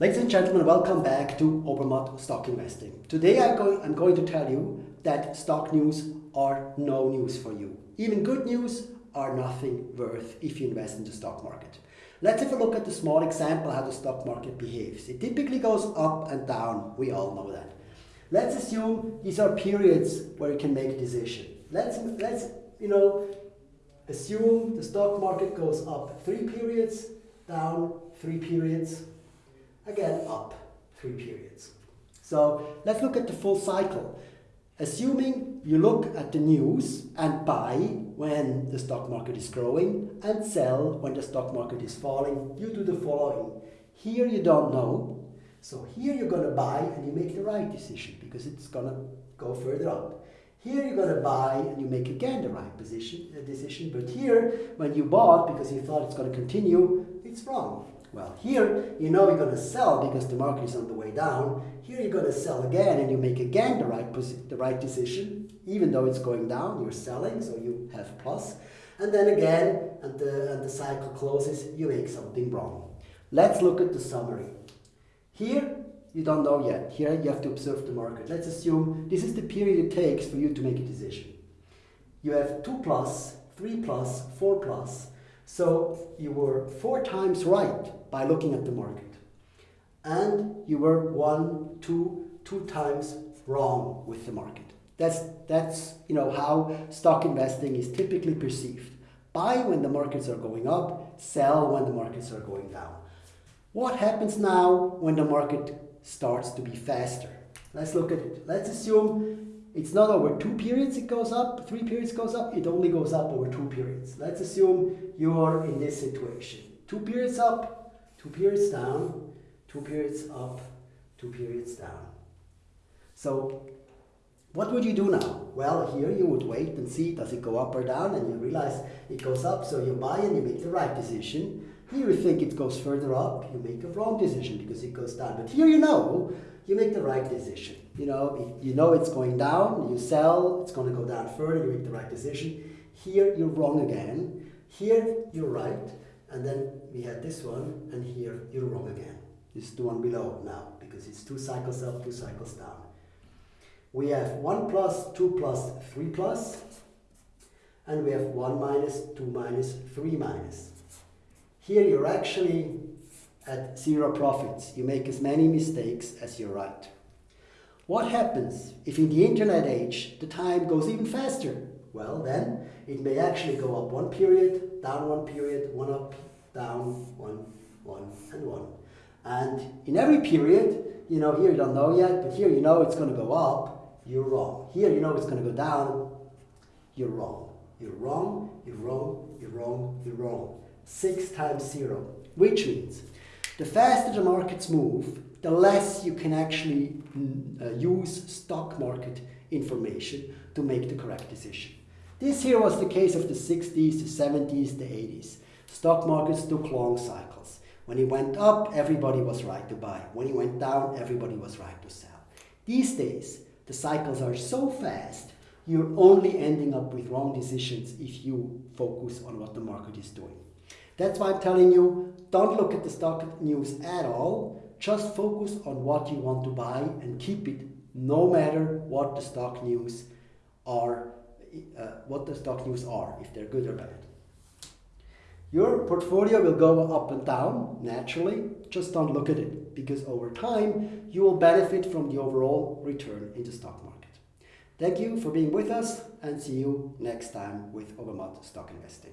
Ladies and gentlemen, welcome back to Obermatt Stock Investing. Today I'm going, I'm going to tell you that stock news are no news for you. Even good news are nothing worth if you invest in the stock market. Let's have a look at the small example how the stock market behaves. It typically goes up and down, we all know that. Let's assume these are periods where you can make a decision. Let's, let's you know, assume the stock market goes up three periods, down three periods, again up three periods. So let's look at the full cycle. Assuming you look at the news and buy when the stock market is growing and sell when the stock market is falling, you do the following. Here you don't know, so here you're going to buy and you make the right decision because it's going to go further up. Here you're going to buy and you make again the right position, uh, decision, but here when you bought because you thought it's going to continue, it's wrong. Well, here you know you're going to sell because the market is on the way down. Here you're going to sell again and you make again the right, the right decision. Even though it's going down, you're selling, so you have plus. And then again, and the, and the cycle closes, you make something wrong. Let's look at the summary. Here, you don't know yet. Here, you have to observe the market. Let's assume this is the period it takes for you to make a decision. You have 2 plus, 3 plus, 4 plus, so you were four times right by looking at the market. And you were one, two, two times wrong with the market. That's, that's you know, how stock investing is typically perceived. Buy when the markets are going up, sell when the markets are going down. What happens now when the market starts to be faster? Let's look at it. Let's assume it's not over two periods it goes up, three periods goes up, it only goes up over two periods. Let's assume you are in this situation. Two periods up, two periods down, two periods up, two periods down. So what would you do now? Well, here you would wait and see does it go up or down and you realize it goes up so you buy and you make the right decision. Here you think it goes further up, you make a wrong decision because it goes down. But here you know you make the right decision. You know, you know it's going down, you sell, it's going to go down further, you make the right decision. Here you're wrong again. Here you're right. And then we had this one, and here you're wrong again. This is the one below now, because it's two cycles up, two cycles down. We have 1 plus, 2 plus, 3 plus, and we have 1 minus, 2 minus, 3 minus. Here you're actually at zero profits. You make as many mistakes as you're right. What happens if in the internet age the time goes even faster? Well then, it may actually go up one period, down one period, one up, down, one, one, and one. And in every period, you know, here you don't know yet, but here you know it's going to go up, you're wrong. Here you know it's going to go down, you're wrong. You're wrong, you're wrong, you're wrong, you're wrong. Six times zero, which means the faster the markets move, the less you can actually mm, uh, use stock market information to make the correct decision. This here was the case of the 60s, the 70s, the 80s. Stock markets took long cycles. When it went up, everybody was right to buy. When it went down, everybody was right to sell. These days, the cycles are so fast, you're only ending up with wrong decisions if you focus on what the market is doing. That's why I'm telling you, don't look at the stock news at all. Just focus on what you want to buy and keep it no matter what the stock news are, uh, what the stock news are, if they're good or bad. Your portfolio will go up and down naturally, just don't look at it because over time you will benefit from the overall return in the stock market. Thank you for being with us and see you next time with Obermatt Stock Investing.